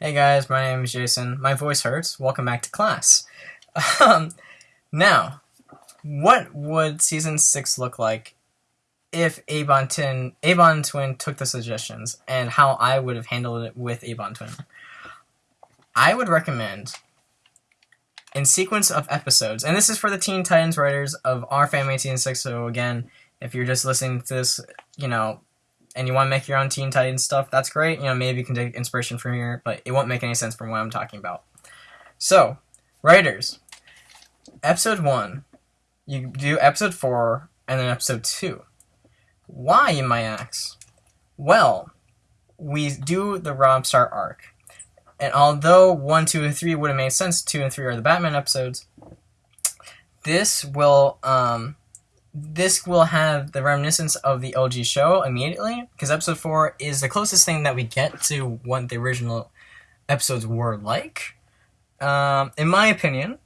Hey guys, my name is Jason. My voice hurts. Welcome back to class. Um, now, what would season six look like if Abon Twin, Abon Twin took the suggestions and how I would have handled it with Abon Twin? I would recommend in sequence of episodes, and this is for the Teen Titans writers of our Six. So again, if you're just listening to this, you know, and you want to make your own Teen Titans stuff, that's great. You know, maybe you can take inspiration from here, but it won't make any sense from what I'm talking about. So, writers, episode one, you do episode four, and then episode two. Why, you might ask? Well, we do the Rob Star arc. And although 1, 2, and 3 would have made sense, 2 and 3 are the Batman episodes, this will um, this will have the reminiscence of the OG show immediately, because episode 4 is the closest thing that we get to what the original episodes were like, um, in my opinion.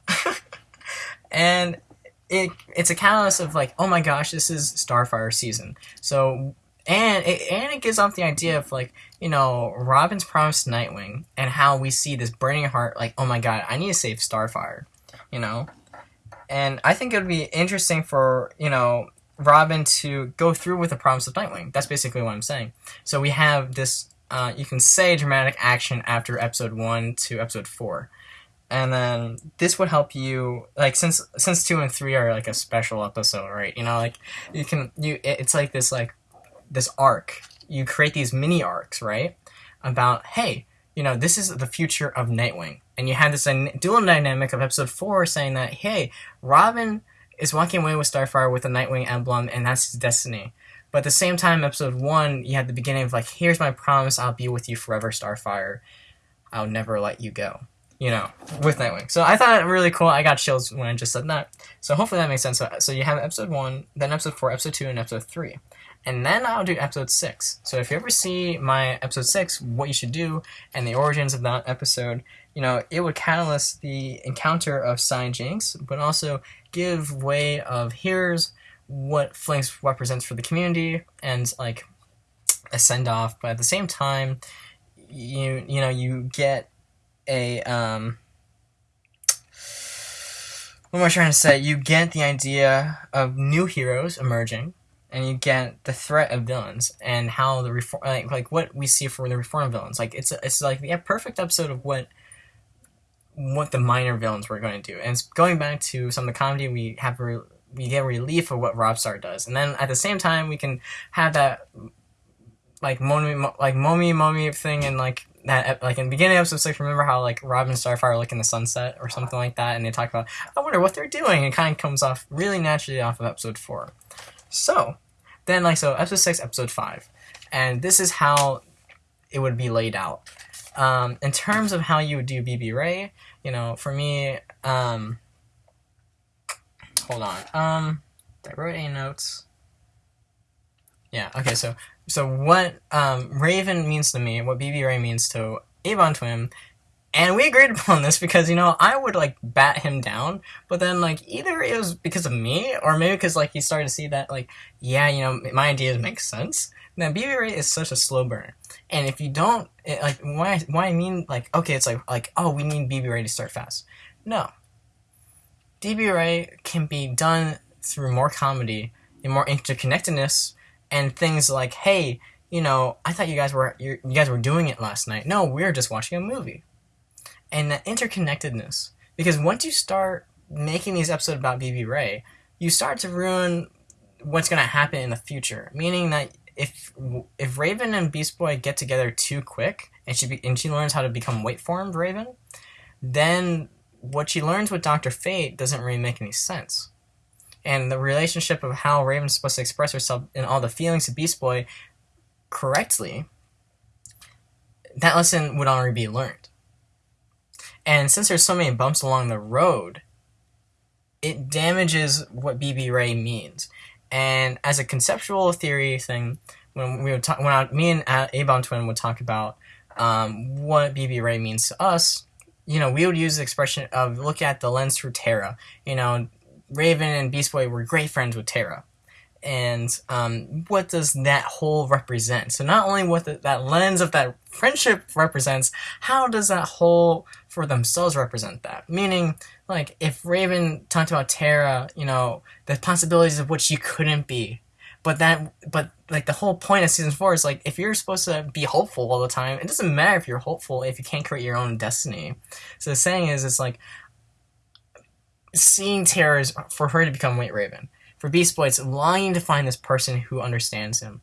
and it it's a catalyst of like, oh my gosh, this is Starfire season. So and it, and it gives off the idea of like you know Robin's promise to Nightwing and how we see this burning heart like oh my god I need to save Starfire, you know, and I think it would be interesting for you know Robin to go through with the promise of Nightwing. That's basically what I'm saying. So we have this uh, you can say dramatic action after episode one to episode four and then this would help you like since since two and three are like a special episode right you know like you can you it's like this like this arc you create these mini arcs right about hey you know this is the future of nightwing. And you have this dual dynamic of episode four saying that hey robin is walking away with starfire with a nightwing emblem and that's his destiny. But at the same time episode one you had the beginning of like here's my promise i'll be with you forever starfire. I'll never let you go you know, with Nightwing. So I thought it really cool. I got chills when I just said that. So hopefully that makes sense. So, so you have episode one, then episode four, episode two, and episode three. And then I'll do episode six. So if you ever see my episode six, what you should do, and the origins of that episode, you know, it would catalyst the encounter of Cy Jinx, but also give way of here's what Flinx represents for the community, and like a send off. But at the same time, you you know you get a um what am I trying to say? You get the idea of new heroes emerging, and you get the threat of villains and how the reform, like, like what we see for the reform villains. Like it's a, it's like the perfect episode of what what the minor villains were going to do, and it's going back to some of the comedy we have. Re- we get relief of what Robstar does, and then at the same time we can have that like momi like momi momi thing and like that like in the beginning of episode six, remember how like Robin and Starfire look in the sunset or something like that, and they talk about I wonder what they're doing. It kind of comes off really naturally off of episode four. So then like so episode six, episode five, and this is how it would be laid out. Um, in terms of how you would do BB Ray, you know, for me, um, hold on, um, I wrote any notes. Yeah. Okay. So so what um, Raven means to me, what BB Ray means to Abon Twin, and we agreed upon this because you know I would like bat him down, but then like either it was because of me or maybe because like he started to see that like yeah you know my ideas make sense. Now BB Ray is such a slow burner, and if you don't it, like why why I mean like okay it's like like oh we need BB Ray to start fast. No, BB Ray can be done through more comedy and more interconnectedness and things like, hey, you know, I thought you guys were you guys were doing it last night. No, we are just watching a movie. And that interconnectedness, because once you start making these episodes about BB Ray, you start to ruin what's going to happen in the future. Meaning that if if Raven and Beast Boy get together too quick, and she be, and she learns how to become weight formed Raven, then what she learns with Doctor Fate doesn't really make any sense and the relationship of how Raven's supposed to express herself and all the feelings of Beast Boy correctly, that lesson would already be learned. And since there's so many bumps along the road, it damages what BB Ray means. And as a conceptual theory thing, when we would talk, when I, me and Abon Twin would talk about um, what BB Ray means to us, you know, we would use the expression of look at the lens through Terra. You know, Raven and Beast Boy were great friends with Terra. and um, what does that whole represent? So not only what the, that lens of that friendship represents, how does that whole for themselves represent that? Meaning, like if Raven talked about Terra, you know, the possibilities of what she couldn't be, but that, but like the whole point of season four is like if you're supposed to be hopeful all the time, it doesn't matter if you're hopeful if you can't create your own destiny. So the saying is, it's like seeing Terra is for her to become White Raven for Beast Boy, it's longing to find this person who understands him.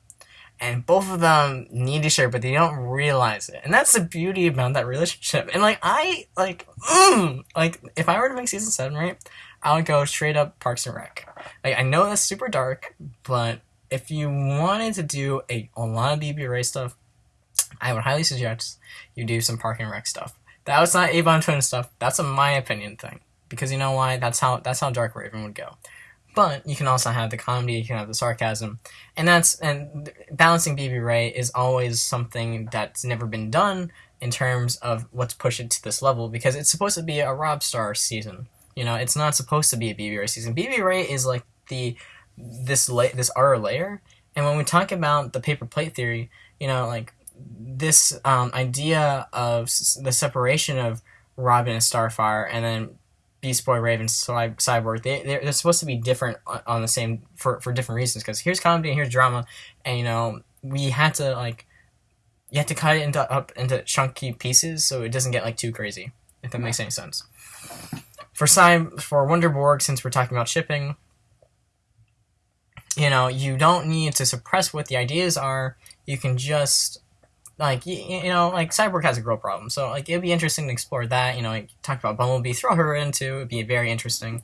And both of them need to share, but they don't realize it. And that's the beauty about that relationship. And like I like mm, like if I were to make season seven, right, I would go straight up Parks and Rec. Like I know that's super dark, but if you wanted to do a, a lot of BB Ray stuff, I would highly suggest you do some Park and Rec stuff. That was not Avon Twin stuff. That's a my opinion thing. Because you know why? That's how that's how Dark Raven would go. But you can also have the comedy, you can have the sarcasm, and that's and balancing BB Ray is always something that's never been done in terms of what's pushed it to this level because it's supposed to be a Rob Star season. You know, it's not supposed to be a BB Ray season. BB Ray is like the this la- this outer layer, and when we talk about the paper plate theory, you know, like this um, idea of the separation of Robin and Starfire, and then Beast Boy, Raven, Cyborg, they they're, they're supposed to be different on the same for for different reasons. Because here's comedy and here's drama, and you know we had to like you have to cut it into up into chunky pieces so it doesn't get like too crazy. If that makes any sense. For Cy for Wonderborg, since we're talking about shipping, you know you don't need to suppress what the ideas are. You can just like you, you know like cyborg has a girl problem so like it'd be interesting to explore that you know like talk about bumblebee throw her into it'd be very interesting.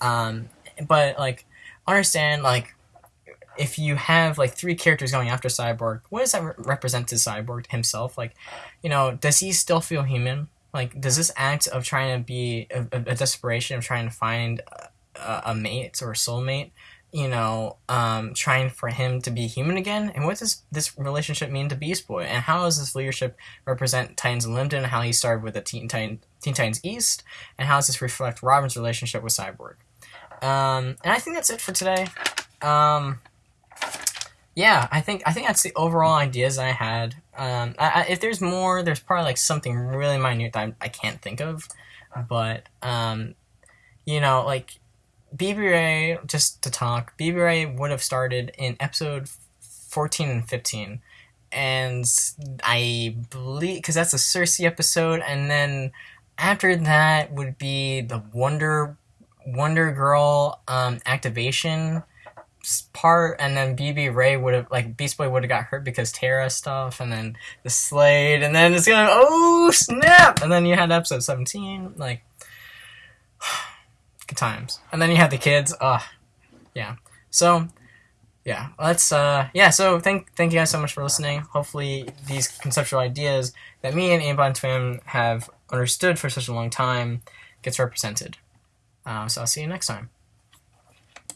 Um but like understand like if you have like three characters going after cyborg what does that re- represent to cyborg himself? Like you know does he still feel human? Like does this act of trying to be a, a desperation of trying to find a, a mate or a soulmate you know, um, trying for him to be human again? And what does this relationship mean to Beast Boy? And how does this leadership represent Titans Unlimited and how he started with the Teen, Titan, Teen Titans East? And how does this reflect Robin's relationship with Cyborg? Um, and I think that's it for today. Um, yeah, I think I think that's the overall ideas I had. Um, I, I, if there's more, there's probably like something really minute that I, I can't think of, but um, you know, like BB Ray, just to talk, BB Ray would have started in episode 14 and 15. And I believe, because that's a Cersei episode, and then after that would be the Wonder Wonder Girl um, activation part, and then BB Ray would have like Beast Boy would have got hurt because Terra stuff, and then the Slade, and then it's gonna oh snap, and then you had episode seventeen, like good times. And then you have the kids. Uh yeah. So yeah, let's uh yeah, so thank thank you guys so much for listening. Hopefully these conceptual ideas that me and Ambon Twin have understood for such a long time gets represented. Uh, so I'll see you next time.